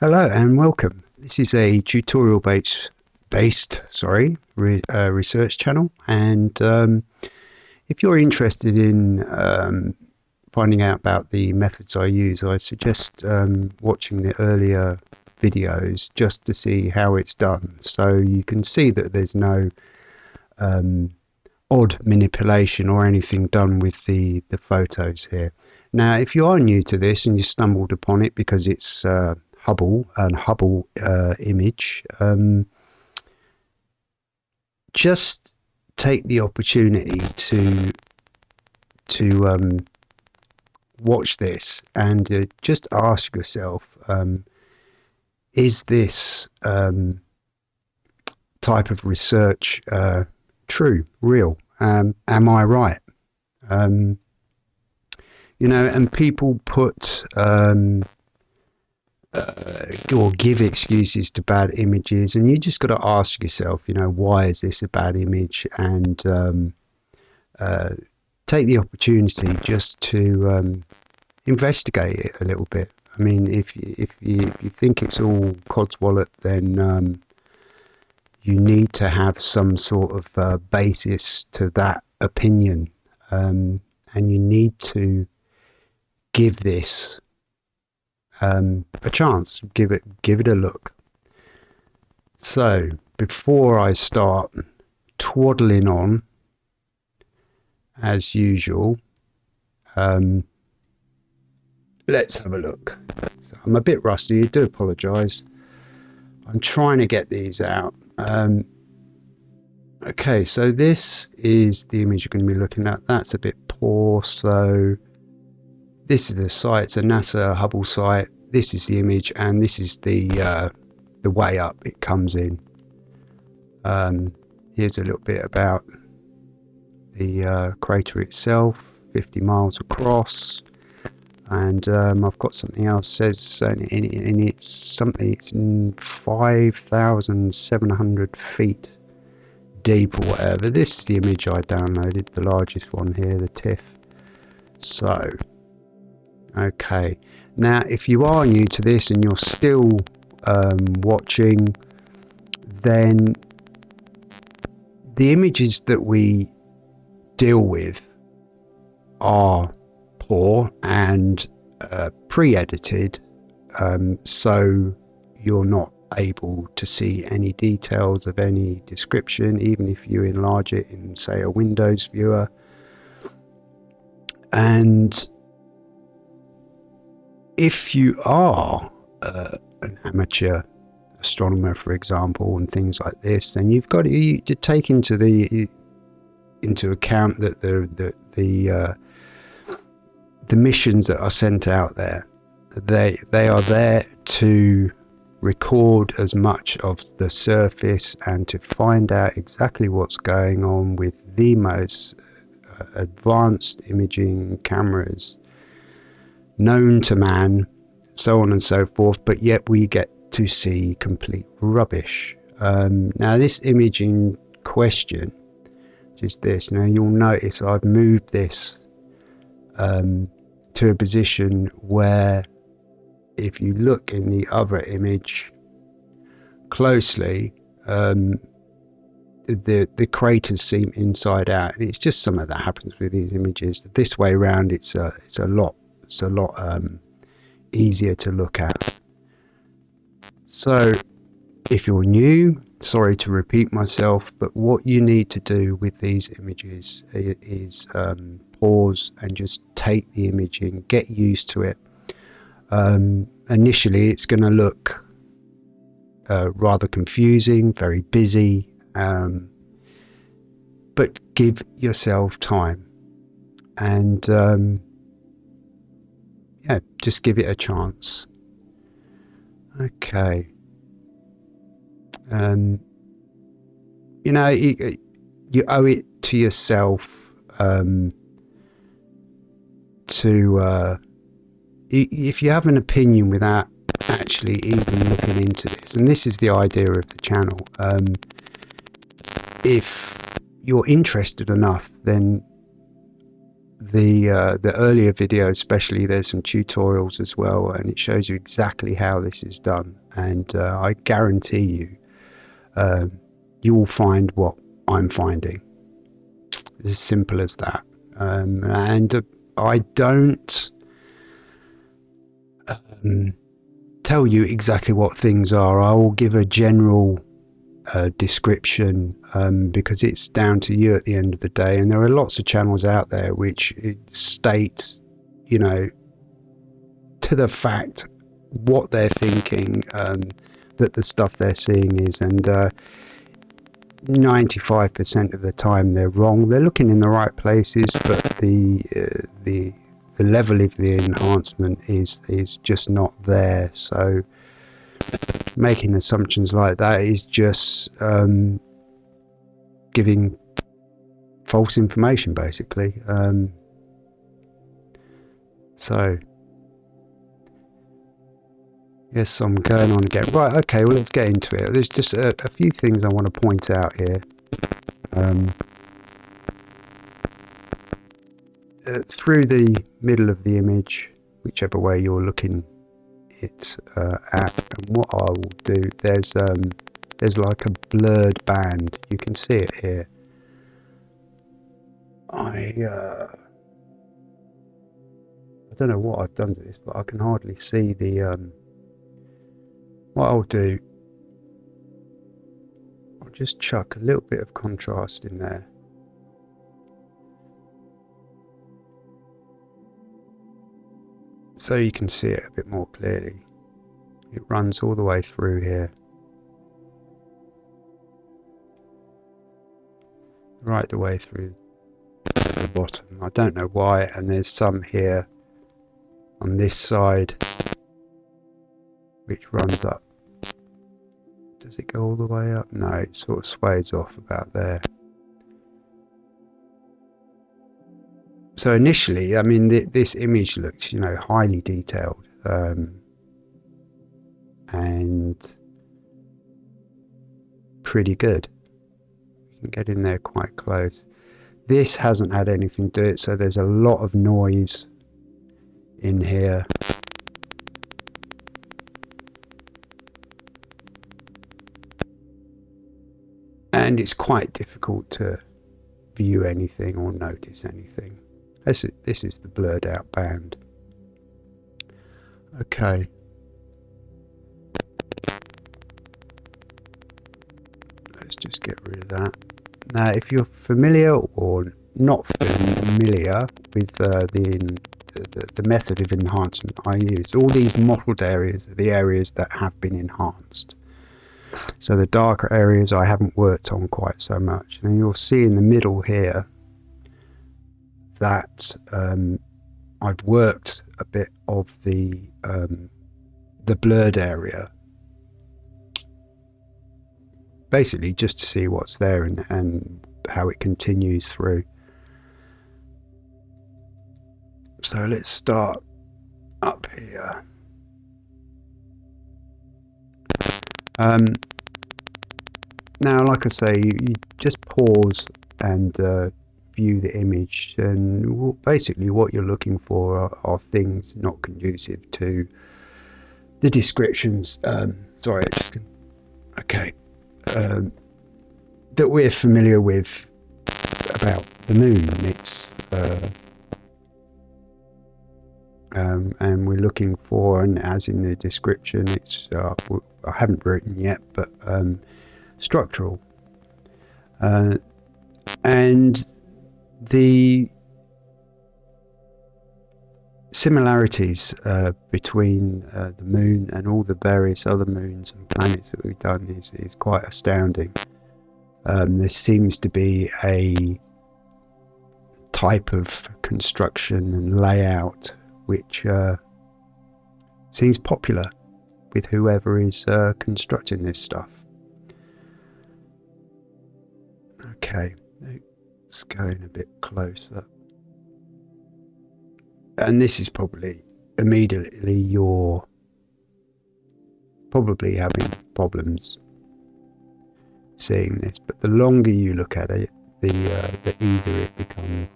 Hello and welcome. This is a tutorial based, based sorry, re, uh, research channel. And um, if you're interested in um, finding out about the methods I use I suggest um, watching the earlier videos just to see how it's done. So you can see that there's no um, odd manipulation or anything done with the the photos here. Now if you are new to this and you stumbled upon it because it's uh, Hubble and Hubble uh, image, um, just take the opportunity to to um, watch this and uh, just ask yourself: um, Is this um, type of research uh, true, real? Um, am I right? Um, you know, and people put um, uh, or give excuses to bad images, and you just got to ask yourself, you know, why is this a bad image, and um, uh, take the opportunity just to um, investigate it a little bit. I mean, if if you, if you think it's all codswallop, then um, you need to have some sort of uh, basis to that opinion, um, and you need to give this um, a chance. Give it give it a look. So before I start twaddling on, as usual, um, let's have a look. So I'm a bit rusty. I do apologise. I'm trying to get these out. Um, okay, so this is the image you're going to be looking at. That's a bit poor, so this is the site, it's a NASA Hubble site. This is the image, and this is the uh, the way up it comes in. Um, here's a little bit about the uh, crater itself, 50 miles across, and um, I've got something else says in, in, it's something it's 5,700 feet deep or whatever. This is the image I downloaded, the largest one here, the TIFF. So Okay, now if you are new to this and you're still um, watching, then the images that we deal with are poor and uh, pre-edited, um, so you're not able to see any details of any description, even if you enlarge it in, say, a Windows viewer. And if you are uh, an amateur astronomer, for example, and things like this, then you've got to, to take into the into account that the the the, uh, the missions that are sent out there, they they are there to record as much of the surface and to find out exactly what's going on with the most uh, advanced imaging cameras known to man, so on and so forth, but yet we get to see complete rubbish. Um, now, this image in question, is this, now you'll notice I've moved this um, to a position where if you look in the other image closely, um, the the craters seem inside out, and it's just something that happens with these images. This way around, it's a it's a lot it's a lot um, easier to look at. So if you're new, sorry to repeat myself, but what you need to do with these images is um, pause and just take the image in, get used to it. Um, initially, it's going to look uh, rather confusing, very busy, um, but give yourself time. And um, yeah, just give it a chance. Okay. Um, you know, you, owe it to yourself um, to, uh, if you have an opinion without actually even looking into this, and this is the idea of the channel, um, if you're interested enough, then the uh, the earlier video especially there's some tutorials as well and it shows you exactly how this is done. And uh, I guarantee you um, you will find what I'm finding. As simple as that. Um, and uh, I don't um, tell you exactly what things are. I will give a general uh, description um, because it's down to you at the end of the day. And there are lots of channels out there which state, you know, to the fact what they're thinking um, that the stuff they're seeing is. And uh, 95% of the time they're wrong. They're looking in the right places, but the uh, the the level of the enhancement is is just not there. So making assumptions like that is just um, giving false information, basically. Um, so, yes, I'm going on again. Right, okay, well, let's get into it. There's just a, a few things I want to point out here. Um, uh, through the middle of the image, whichever way you're looking it uh, and what I will do there's um, there's like a blurred band. You can see it here. I uh, I don't know what I've done to this but I can hardly see the um, what I'll do I'll just chuck a little bit of contrast in there so you can see it a bit more clearly. It runs all the way through here. Right the way through to the bottom. I don't know why and there's some here on this side which runs up. Does it go all the way up? No, it sort of sways off about there. So initially, I mean, th this image looks, you know, highly detailed um, and pretty good. You can get in there quite close. This hasn't had anything to it, so there's a lot of noise in here. And it's quite difficult to view anything or notice anything. This is, this is the blurred out band. Okay. Let's just get rid of that. Now, if you're familiar or not familiar with uh, the, the, the method of enhancement I use, all these mottled areas are the areas that have been enhanced. So the darker areas I haven't worked on quite so much. And you'll see in the middle here that um, I've worked a bit of the um, the blurred area. Basically just to see what's there and, and how it continues through. So let's start up here. Um, now like I say you, you just pause and uh, view the image and basically what you're looking for are, are things not conducive to the descriptions um, sorry just okay um, that we're familiar with about the moon it's uh, um, and we're looking for and as in the description it's uh, I haven't written yet but um, structural. Uh, and the similarities uh, between uh, the moon and all the various other moons and planets that we've done is, is quite astounding. Um, there seems to be a type of construction and layout which uh, seems popular with whoever is uh, constructing this stuff. Okay. It's going a bit closer. And this is probably immediately you're probably having problems seeing this, but the longer you look at it, the, uh, the easier it becomes.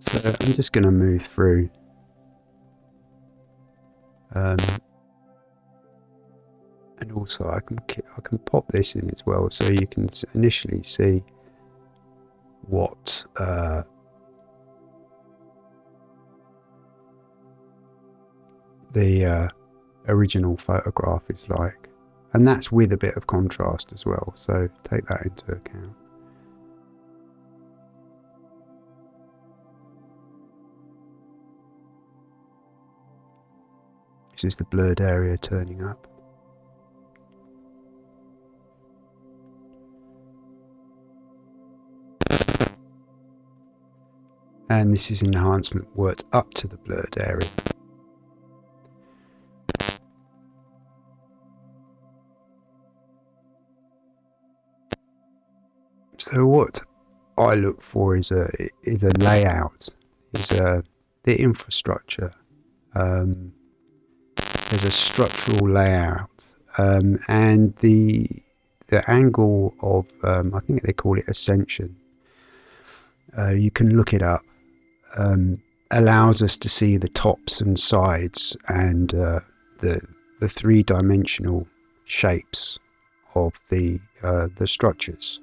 So I'm just going to move through um, and also I can I can pop this in as well, so you can initially see what uh, the uh, original photograph is like, and that's with a bit of contrast as well. So take that into account. This is the blurred area turning up. And this is enhancement worked up to the blurred area. So what I look for is a is a layout, is a the infrastructure. Um, there's a structural layout, um, and the the angle of um, I think they call it ascension. Uh, you can look it up. Um, allows us to see the tops and sides and uh, the the three dimensional shapes of the uh, the structures.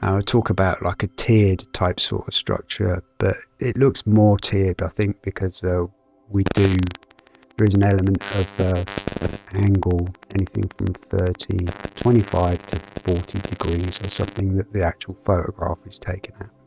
I would talk about like a tiered type sort of structure, but it looks more tiered, I think, because uh, we do, there is an element of uh, angle, anything from 30, 25 to 40 degrees or something that the actual photograph is taken at.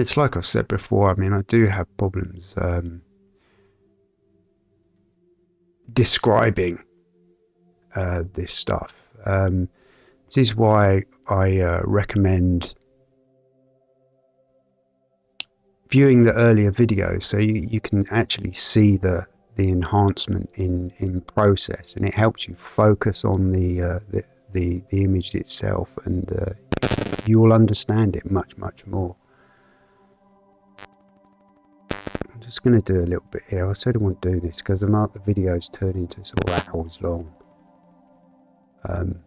It's like I've said before, I mean, I do have problems um, describing uh, this stuff. Um, this is why I uh, recommend viewing the earlier videos so you, you can actually see the the enhancement in in process and it helps you focus on the uh, the, the, the image itself and uh, you'll understand it much much more just going to do a little bit here. I said I won't do this because the mark the videos turn into sort of hours long. Um,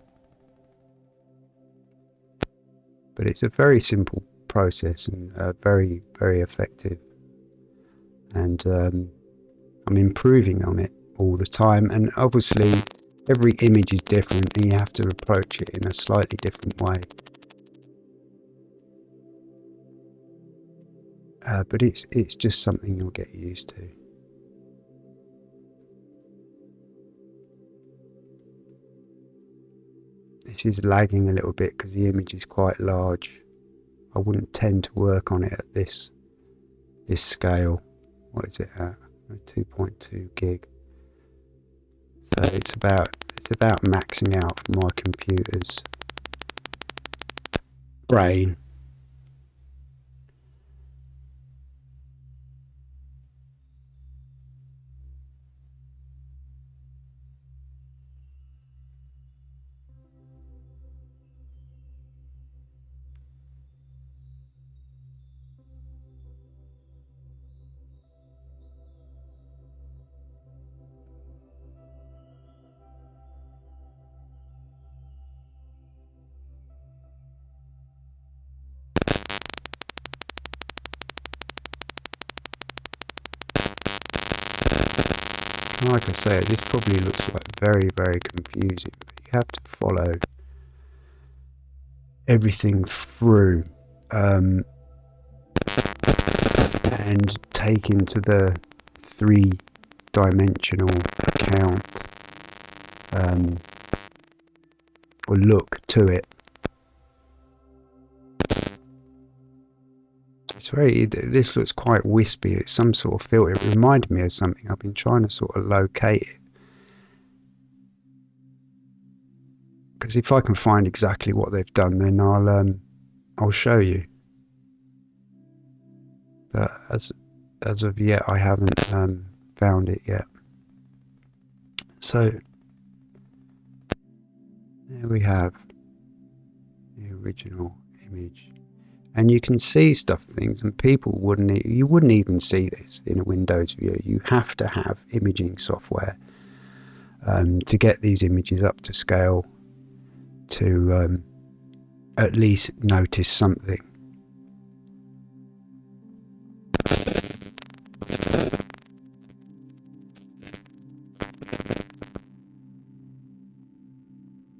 but it's a very simple process and uh, very very effective and um, I'm improving on it all the time and obviously every image is different and you have to approach it in a slightly different way uh, but it's it's just something you'll get used to. This is lagging a little bit because the image is quite large. I wouldn't tend to work on it at this this scale. What is it at? 2.2 gig. So it's about it's about maxing out my computer's brain like I say, this probably looks like very, very confusing, but you have to follow everything through um, and take into the three-dimensional account um, or look to it. It's very this looks quite wispy. It's some sort of filter. It reminded me of something. I've been trying to sort of locate it. Because if I can find exactly what they've done then I'll um, I'll show you. But as as of yet I haven't um, found it yet. So there we have the original image and you can see stuff things and people wouldn't you wouldn't even see this in a windows view. You have to have imaging software um, to get these images up to scale to um, at least notice something.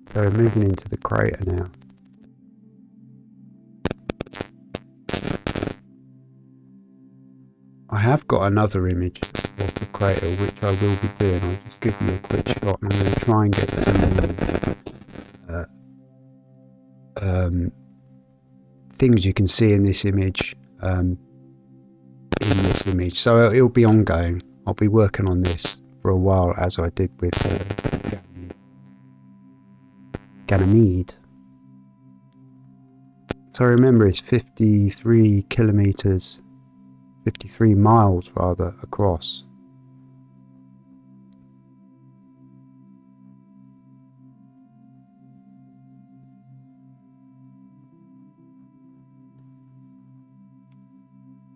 So we're moving into the crater now have got another image of the crater which I will be doing. I'll just give you a quick shot and I'm going to try and get some uh, um, things you can see in this image um, in this image. So it'll be ongoing. I'll be working on this for a while as I did with uh, Ganymede. So I remember it's 53 kilometers 53 miles rather across.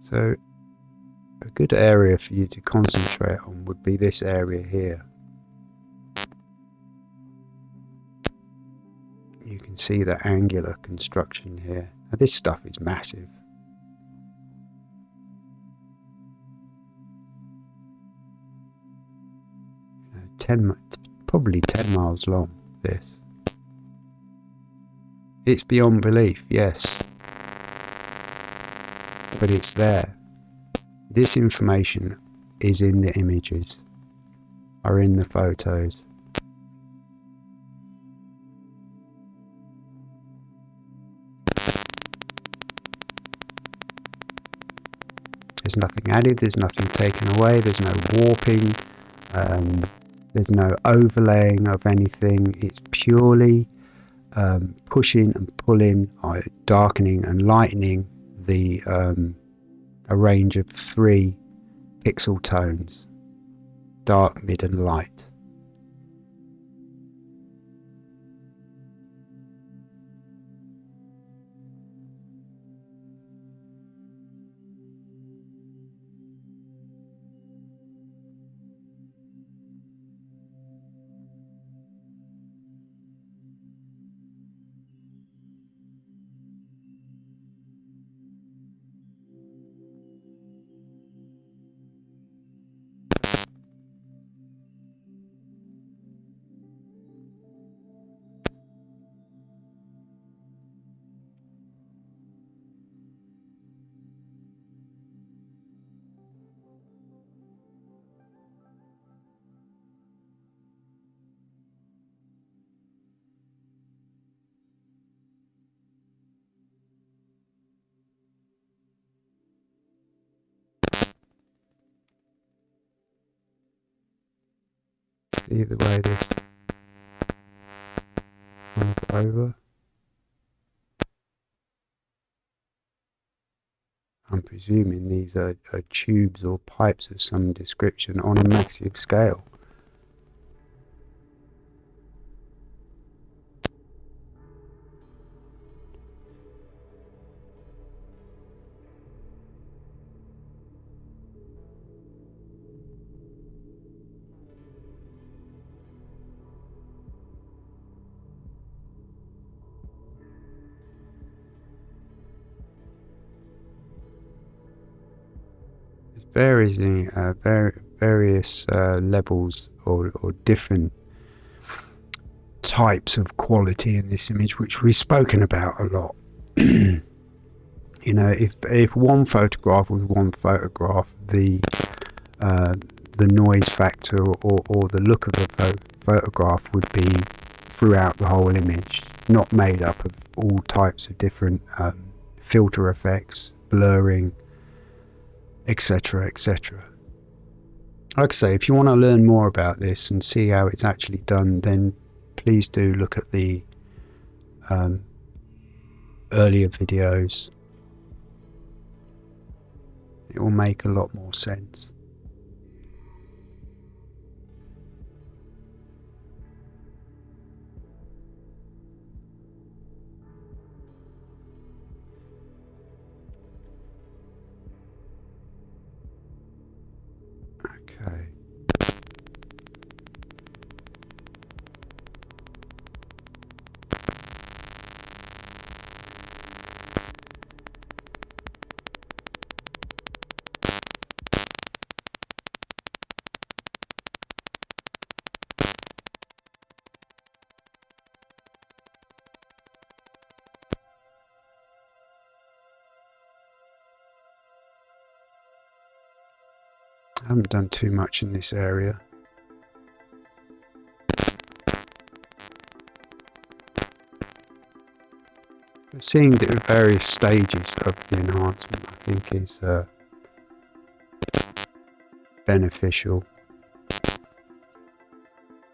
So a good area for you to concentrate on would be this area here. You can see the angular construction here. Now this stuff is massive. 10, probably 10 miles long, this. It's beyond belief, yes. But it's there. This information is in the images, are in the photos. There's nothing added, there's nothing taken away, there's no warping, um, there's no overlaying of anything. It's purely um, pushing and pulling, uh, darkening and lightening the um, a range of three pixel tones, dark, mid and light. Either way this comes over. I'm presuming these are, are tubes or pipes of some description on a massive scale. In uh, var various uh, levels or, or different types of quality in this image, which we've spoken about a lot. you know, if if one photograph was one photograph, the uh, the noise factor or, or the look of a pho photograph would be throughout the whole image, not made up of all types of different um, filter effects, blurring, etc., etc. Like I say, if you want to learn more about this and see how it's actually done, then please do look at the um, earlier videos. It will make a lot more sense. I haven't done too much in this area. But seeing the various stages of the enhancement I think is uh, beneficial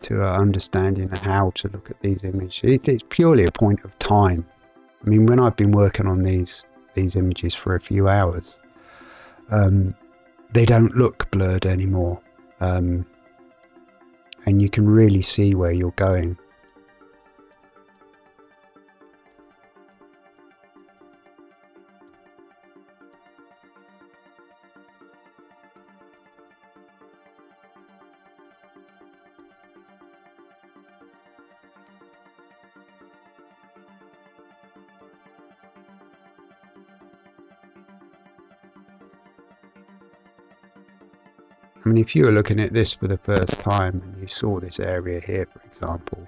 to uh, understanding how to look at these images. It's, it's purely a point of time. I mean, when I've been working on these these images for a few hours, um, they don't look blurred anymore. Um, and you can really see where you're going. I mean, if you were looking at this for the first time and you saw this area here, for example,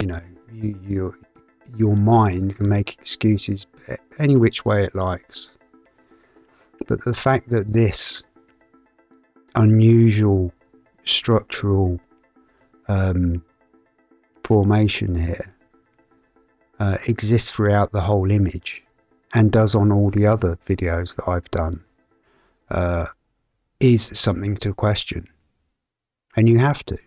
you know, you, you, your mind can make excuses any which way it likes. But the fact that this unusual structural um, formation here uh, exists throughout the whole image and does on all the other videos that I've done uh, is something to question. And you have to.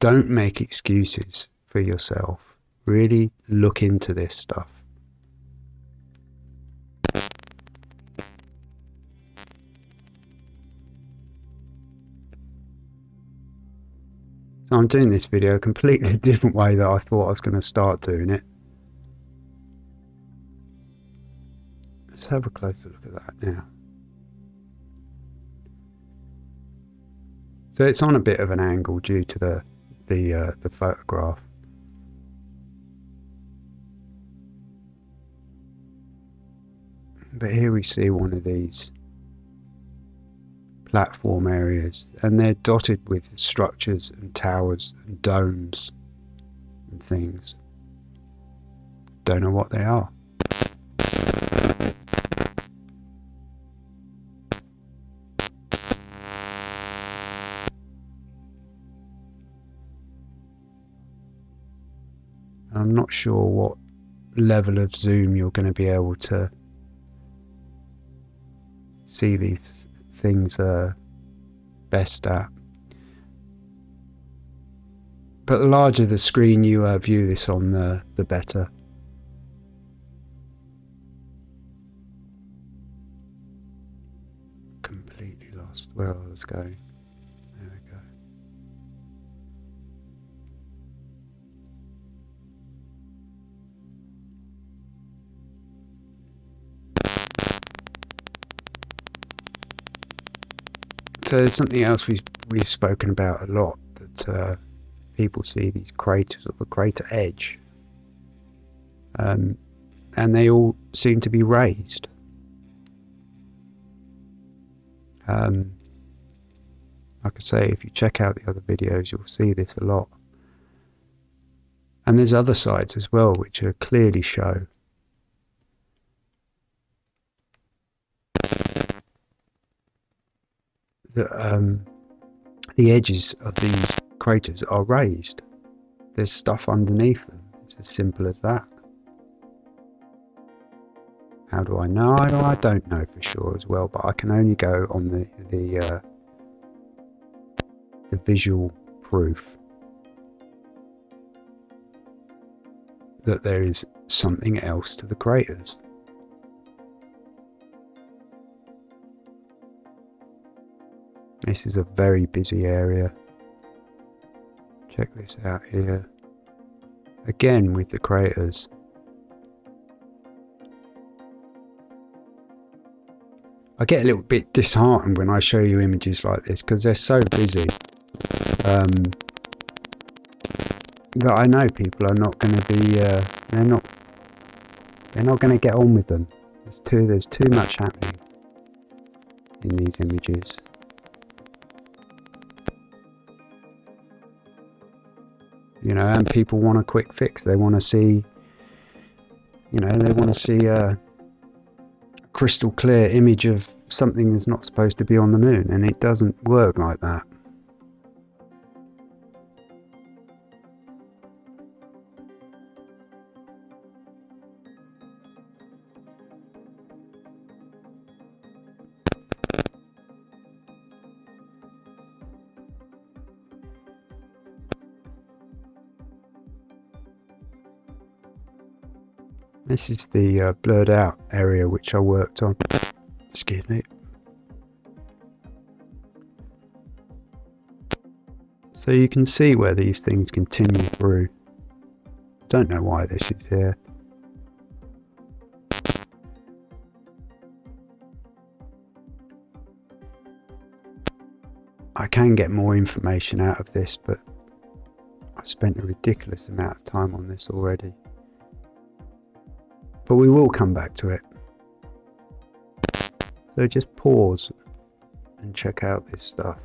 Don't make excuses for yourself. Really look into this stuff. So I'm doing this video a completely different way that I thought I was going to start doing it. Let's have a closer look at that now. So it's on a bit of an angle due to the the uh, the photograph. But here we see one of these platform areas and they're dotted with structures and towers and domes and things. Don't know what they are. Sure what level of zoom you're going to be able to see these things are best at. But the larger the screen you uh, view this on, the, the better. Completely lost where I was going. Uh, something else we've we've spoken about a lot that uh, people see these craters or the crater edge, um, and they all seem to be raised. Um, like I say, if you check out the other videos, you'll see this a lot. And there's other sites as well which are clearly show that um, the edges of these craters are raised. there's stuff underneath them. It's as simple as that. How do I know? I don't know for sure as well, but I can only go on the the uh, the visual proof that there is something else to the craters. This is a very busy area. Check this out here. Again with the craters. I get a little bit disheartened when I show you images like this because they're so busy. Um, that I know people are not going to be, uh, they're not, they're not going to get on with them. There's too, there's too much happening in these images. You know, and people want a quick fix. They want to see, you know, they want to see a crystal clear image of something that's not supposed to be on the moon, and it doesn't work like that. This is the uh, blurred out area which I worked on. Excuse me. So you can see where these things continue through. Don't know why this is here. I can get more information out of this, but I've spent a ridiculous amount of time on this already. But we will come back to it. So just pause and check out this stuff.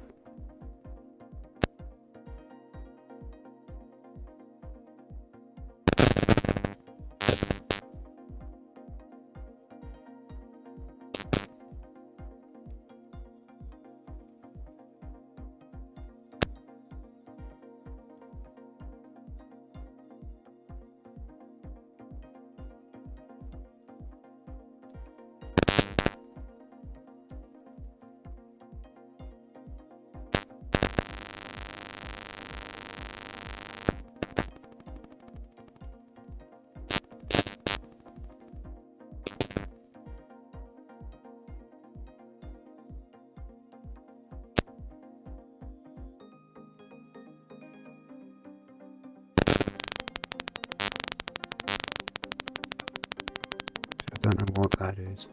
Don't know what that is.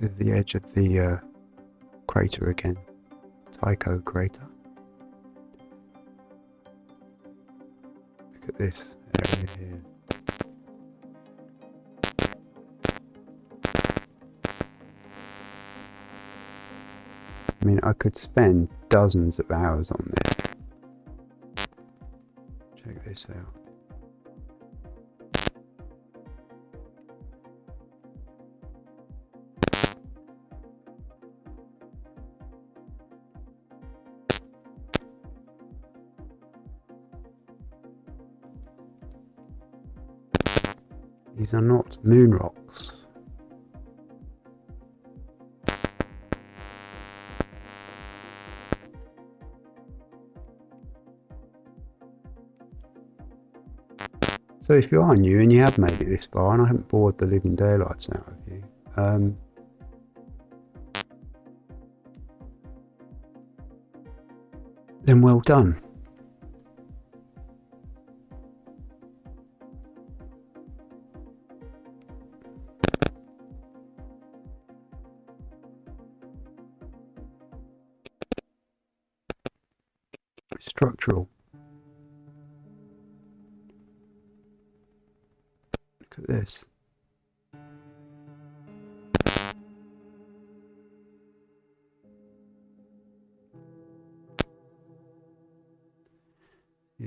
To the edge of the uh, crater again, Tycho crater. Look at this area here. I mean, I could spend dozens of hours on this. Check this out. These are not moon rocks. So if you are new and you have made it this far, and I haven't bored the living daylights out of you, um, then well done.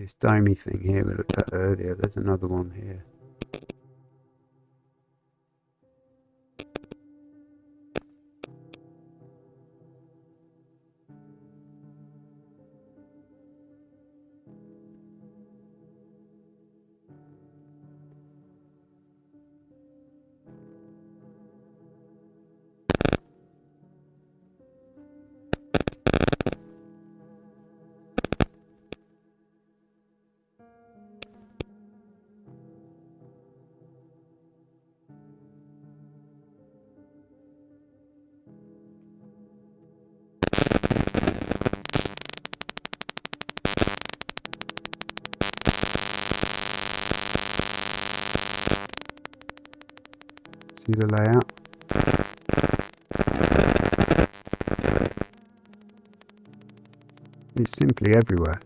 This domey thing here we looked at earlier, there's another one here. The layout? It's simply everywhere.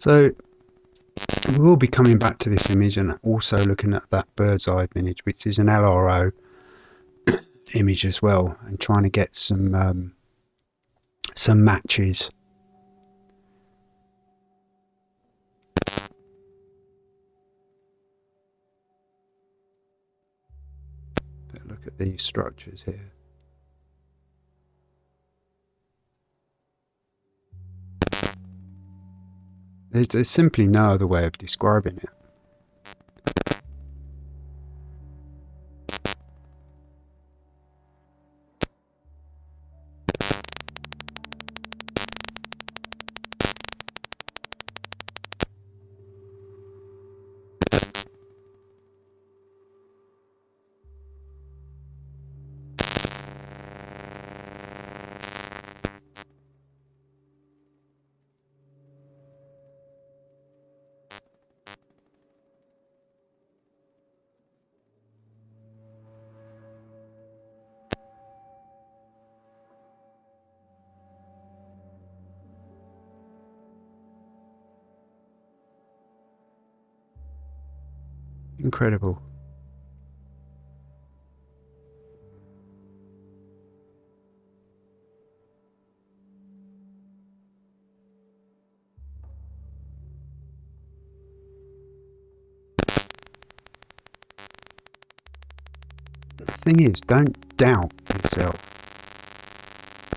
So we will be coming back to this image and also looking at that bird's eye image, which is an LRO image as well, and trying to get some um, some matches. Look at these structures here. There's, there's simply no other way of describing it. Incredible. Thing is, don't doubt yourself.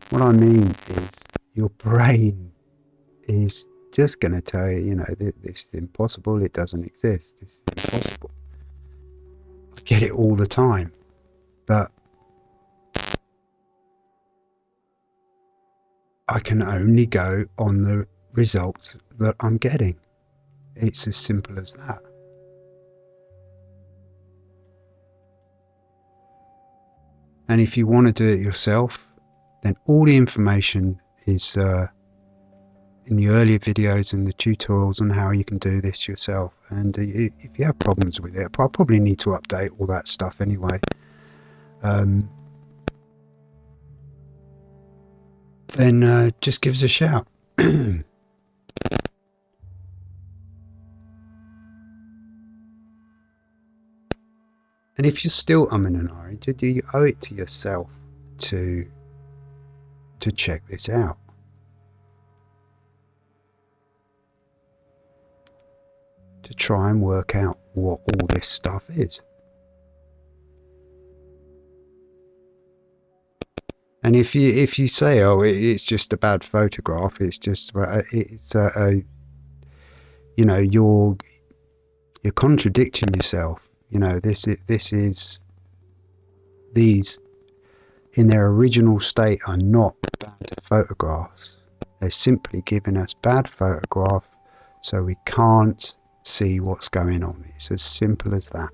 What I mean is, your brain is just going to tell you, you know, this is impossible, it doesn't exist, this is impossible. Get it all the time, but I can only go on the results that I'm getting. It's as simple as that. And if you want to do it yourself, then all the information is uh, in the earlier videos and the tutorials on how you can do this yourself. And uh, if you have problems with it, I'll probably need to update all that stuff anyway. Um, then uh, just give us a shout. and if you're still umming and ahhing, you owe it to yourself to to check this out? To try and work out what all this stuff is. And if you if you say, oh, it's just a bad photograph, it's just uh, it's a, a you know you're you're contradicting yourself. You know this this is these in their original state are not bad photographs. They're simply giving us bad photograph so we can't see what's going on. It's as simple as that.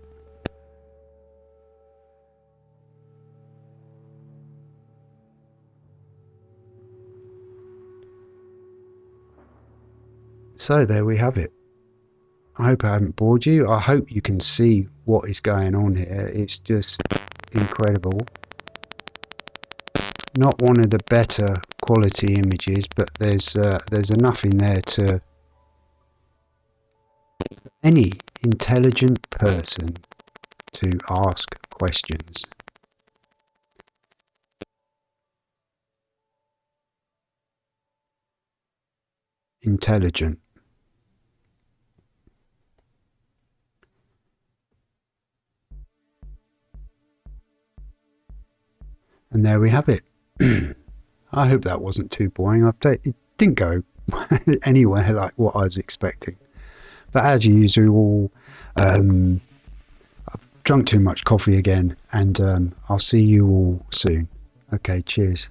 So there we have it. I hope I haven't bored you. I hope you can see what is going on here. It's just incredible. Not one of the better quality images, but there's uh, there's enough in there to any intelligent person to ask questions. Intelligent. And there we have it. I hope that wasn't too boring. I've it didn't go anywhere like what I was expecting. But as usual, um, I've drunk too much coffee again, and um, I'll see you all soon. Okay, cheers.